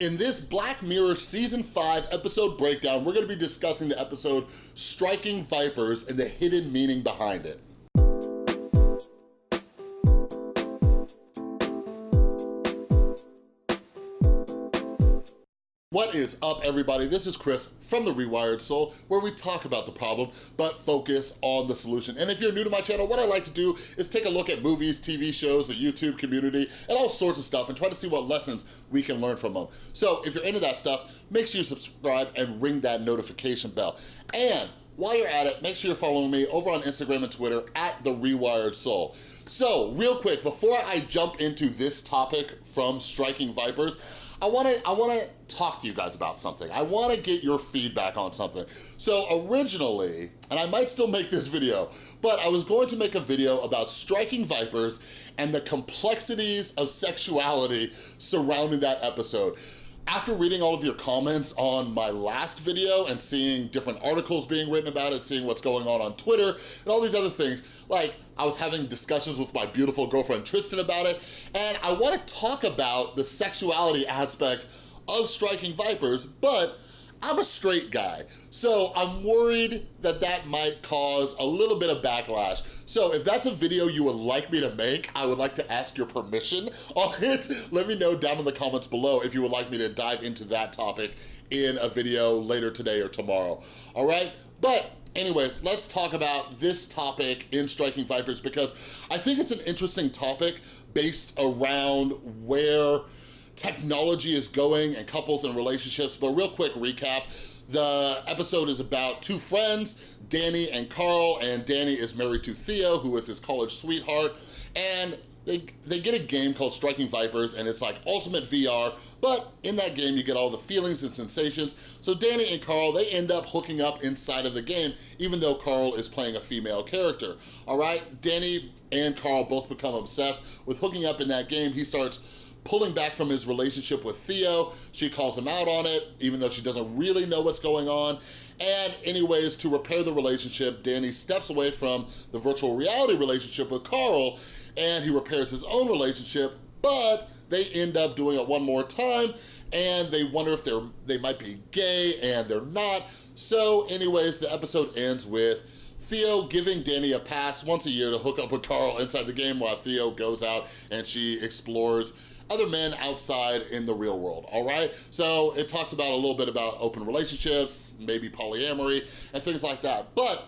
In this Black Mirror Season 5 episode breakdown, we're gonna be discussing the episode Striking Vipers and the hidden meaning behind it. Is up, everybody? This is Chris from The Rewired Soul, where we talk about the problem, but focus on the solution. And if you're new to my channel, what I like to do is take a look at movies, TV shows, the YouTube community, and all sorts of stuff, and try to see what lessons we can learn from them. So if you're into that stuff, make sure you subscribe and ring that notification bell. And while you're at it, make sure you're following me over on Instagram and Twitter at The Rewired Soul. So real quick, before I jump into this topic from Striking Vipers, I wanna, I wanna talk to you guys about something. I wanna get your feedback on something. So originally, and I might still make this video, but I was going to make a video about striking vipers and the complexities of sexuality surrounding that episode after reading all of your comments on my last video and seeing different articles being written about it, seeing what's going on on Twitter and all these other things, like I was having discussions with my beautiful girlfriend Tristan about it, and I wanna talk about the sexuality aspect of striking vipers, but I'm a straight guy, so I'm worried that that might cause a little bit of backlash. So if that's a video you would like me to make, I would like to ask your permission on it. Let me know down in the comments below if you would like me to dive into that topic in a video later today or tomorrow, all right? But anyways, let's talk about this topic in Striking Vipers because I think it's an interesting topic based around where technology is going and couples and relationships. But real quick recap, the episode is about two friends, Danny and Carl, and Danny is married to Theo, who is his college sweetheart, and they, they get a game called Striking Vipers, and it's like ultimate VR, but in that game you get all the feelings and sensations. So Danny and Carl, they end up hooking up inside of the game, even though Carl is playing a female character, all right? Danny and Carl both become obsessed with hooking up in that game. He starts pulling back from his relationship with Theo. She calls him out on it, even though she doesn't really know what's going on. And anyways, to repair the relationship, Danny steps away from the virtual reality relationship with Carl and he repairs his own relationship, but they end up doing it one more time and they wonder if they're they might be gay and they're not. So anyways, the episode ends with Theo giving Danny a pass once a year to hook up with Carl inside the game while Theo goes out and she explores other men outside in the real world, all right? So it talks about a little bit about open relationships, maybe polyamory, and things like that. But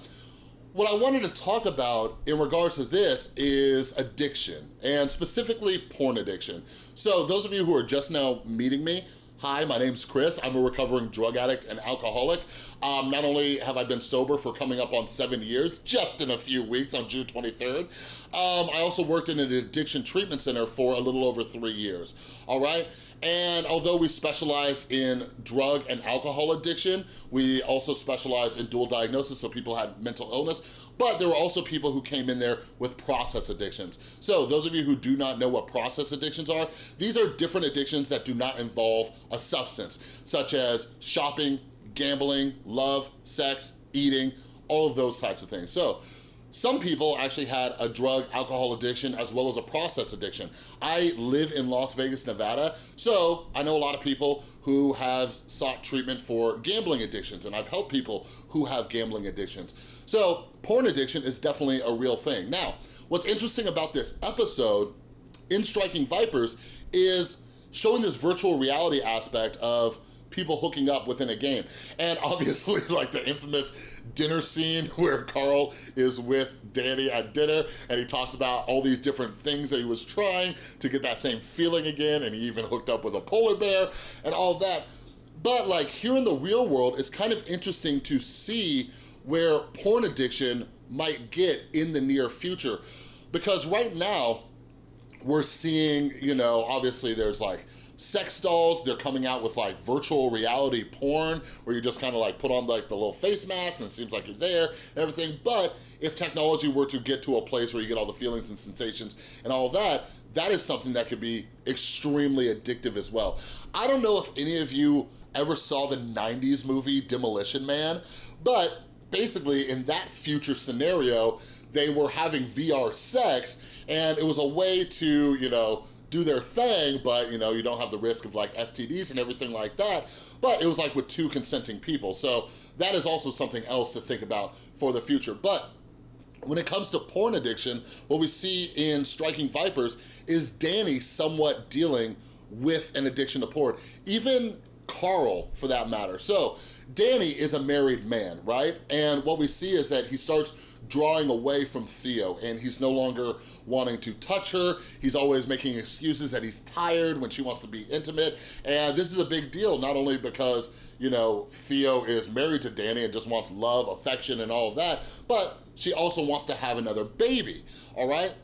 what I wanted to talk about in regards to this is addiction, and specifically porn addiction. So those of you who are just now meeting me, Hi, my name's Chris. I'm a recovering drug addict and alcoholic. Um, not only have I been sober for coming up on seven years, just in a few weeks on June 23rd, um, I also worked in an addiction treatment center for a little over three years, all right? And although we specialize in drug and alcohol addiction, we also specialize in dual diagnosis, so people had mental illness, but there were also people who came in there with process addictions. So those of you who do not know what process addictions are, these are different addictions that do not involve a substance, such as shopping, gambling, love, sex, eating, all of those types of things. So some people actually had a drug alcohol addiction as well as a process addiction. I live in Las Vegas, Nevada, so I know a lot of people who have sought treatment for gambling addictions and I've helped people who have gambling addictions. So porn addiction is definitely a real thing. Now, what's interesting about this episode in Striking Vipers is showing this virtual reality aspect of people hooking up within a game. And obviously like the infamous dinner scene where Carl is with Danny at dinner and he talks about all these different things that he was trying to get that same feeling again and he even hooked up with a polar bear and all that. But like here in the real world, it's kind of interesting to see where porn addiction might get in the near future. Because right now, we're seeing, you know, obviously there's like sex dolls. They're coming out with like virtual reality porn where you just kind of like put on like the little face mask and it seems like you're there and everything. But if technology were to get to a place where you get all the feelings and sensations and all that, that is something that could be extremely addictive as well. I don't know if any of you ever saw the 90s movie Demolition Man, but basically in that future scenario, they were having VR sex and it was a way to, you know, do their thing, but you know, you don't have the risk of like STDs and everything like that. But it was like with two consenting people. So that is also something else to think about for the future. But when it comes to porn addiction, what we see in Striking Vipers is Danny somewhat dealing with an addiction to porn. Even Carl, for that matter. So Danny is a married man, right? And what we see is that he starts drawing away from Theo and he's no longer wanting to touch her. He's always making excuses that he's tired when she wants to be intimate. And this is a big deal, not only because, you know, Theo is married to Danny and just wants love, affection, and all of that, but she also wants to have another baby, all right?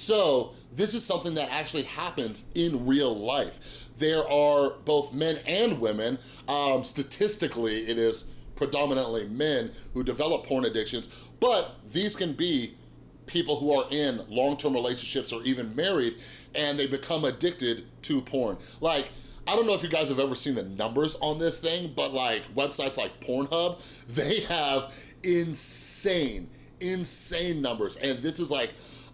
So this is something that actually happens in real life. There are both men and women, um, statistically it is predominantly men who develop porn addictions, but these can be people who are in long-term relationships or even married and they become addicted to porn. Like, I don't know if you guys have ever seen the numbers on this thing, but like websites like Pornhub, they have insane, insane numbers. And this is like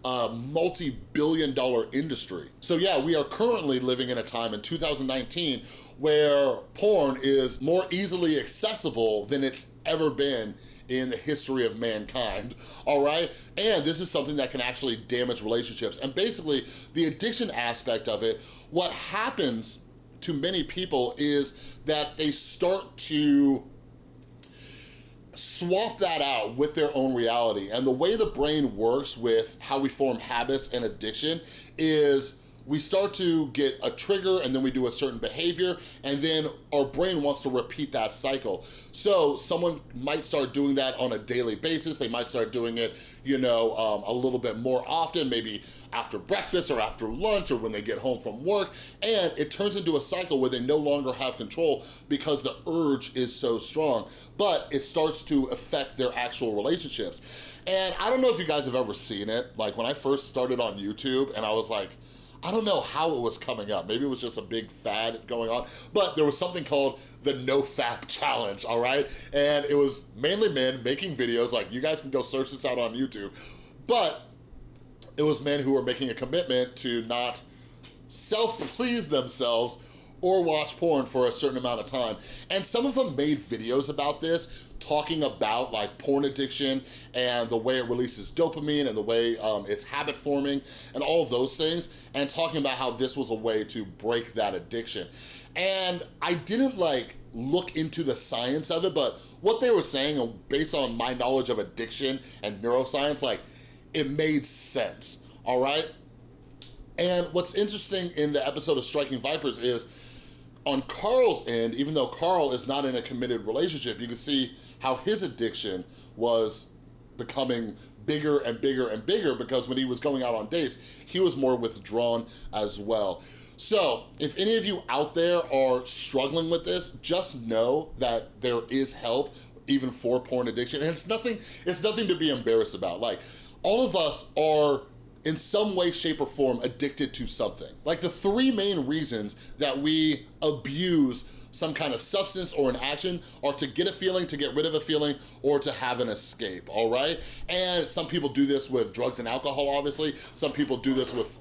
a multi-billion dollar industry. So yeah, we are currently living in a time in 2019 where porn is more easily accessible than it's ever been in the history of mankind, all right? And this is something that can actually damage relationships. And basically, the addiction aspect of it, what happens to many people is that they start to swap that out with their own reality. And the way the brain works with how we form habits and addiction is we start to get a trigger and then we do a certain behavior and then our brain wants to repeat that cycle. So someone might start doing that on a daily basis. They might start doing it, you know, um, a little bit more often, maybe after breakfast or after lunch or when they get home from work. And it turns into a cycle where they no longer have control because the urge is so strong, but it starts to affect their actual relationships. And I don't know if you guys have ever seen it. Like when I first started on YouTube and I was like, I don't know how it was coming up. Maybe it was just a big fad going on, but there was something called the NoFap Challenge, all right? And it was mainly men making videos, like you guys can go search this out on YouTube, but it was men who were making a commitment to not self-please themselves or watch porn for a certain amount of time. And some of them made videos about this, talking about like porn addiction and the way it releases dopamine and the way um, it's habit forming and all of those things, and talking about how this was a way to break that addiction. And I didn't like look into the science of it, but what they were saying, based on my knowledge of addiction and neuroscience, like it made sense, all right? And what's interesting in the episode of Striking Vipers is on Carl's end, even though Carl is not in a committed relationship, you can see how his addiction was becoming bigger and bigger and bigger because when he was going out on dates, he was more withdrawn as well. So if any of you out there are struggling with this, just know that there is help even for porn addiction. And it's nothing, it's nothing to be embarrassed about. Like all of us are in some way, shape, or form addicted to something. Like the three main reasons that we abuse some kind of substance or an action are to get a feeling, to get rid of a feeling, or to have an escape, all right? And some people do this with drugs and alcohol, obviously. Some people do this with...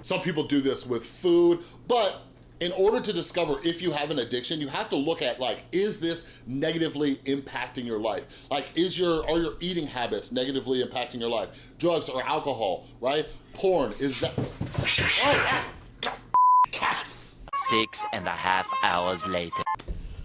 Some people do this with food, but in order to discover if you have an addiction, you have to look at like, is this negatively impacting your life? Like, is your, are your eating habits negatively impacting your life? Drugs or alcohol, right? Porn, is that, oh, cats. Six and a half hours later.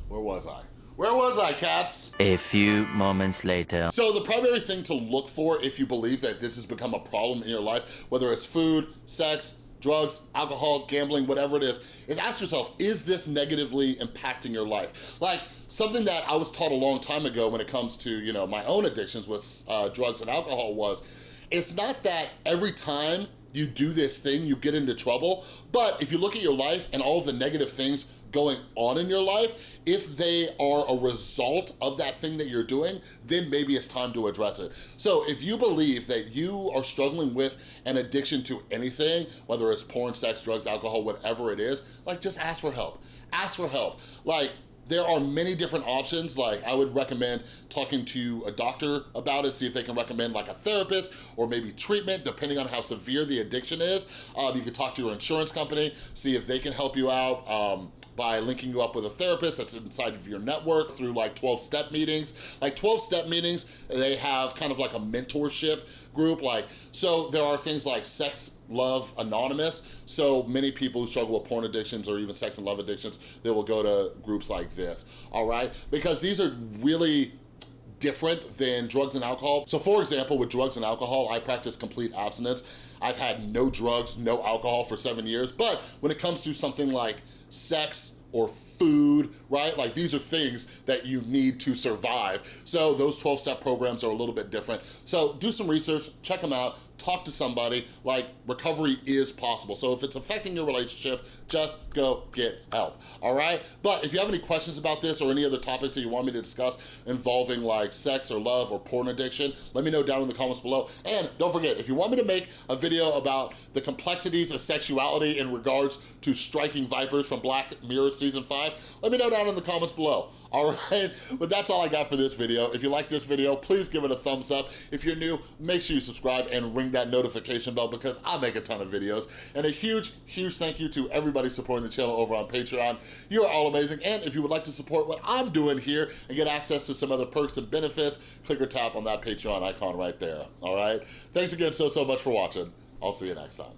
Where was I? Where was I, cats? A few moments later. So the primary thing to look for if you believe that this has become a problem in your life, whether it's food, sex, drugs, alcohol, gambling, whatever it is, is ask yourself, is this negatively impacting your life? Like something that I was taught a long time ago when it comes to, you know, my own addictions with uh, drugs and alcohol was, it's not that every time you do this thing, you get into trouble, but if you look at your life and all the negative things going on in your life, if they are a result of that thing that you're doing, then maybe it's time to address it. So if you believe that you are struggling with an addiction to anything, whether it's porn, sex, drugs, alcohol, whatever it is, like just ask for help. Ask for help. Like there are many different options. Like I would recommend talking to a doctor about it, see if they can recommend like a therapist or maybe treatment, depending on how severe the addiction is. Um, you could talk to your insurance company, see if they can help you out. Um, by linking you up with a therapist that's inside of your network through like 12 step meetings. Like 12 step meetings, they have kind of like a mentorship group. Like, so there are things like Sex Love Anonymous. So many people who struggle with porn addictions or even sex and love addictions, they will go to groups like this, all right? Because these are really different than drugs and alcohol. So for example, with drugs and alcohol, I practice complete abstinence. I've had no drugs, no alcohol for seven years, but when it comes to something like sex or food, right? Like these are things that you need to survive. So those 12-step programs are a little bit different. So do some research, check them out, talk to somebody, like recovery is possible. So if it's affecting your relationship, just go get help, all right? But if you have any questions about this or any other topics that you want me to discuss involving like sex or love or porn addiction, let me know down in the comments below. And don't forget, if you want me to make a video about the complexities of sexuality in regards to striking vipers from Black Mirror Season 5, let me know down in the comments below, all right? But that's all I got for this video. If you like this video, please give it a thumbs up. If you're new, make sure you subscribe and ring that notification bell because I make a ton of videos. And a huge, huge thank you to everybody supporting the channel over on Patreon. You are all amazing. And if you would like to support what I'm doing here and get access to some other perks and benefits, click or tap on that Patreon icon right there, all right? Thanks again so, so much for watching. I'll see you next time.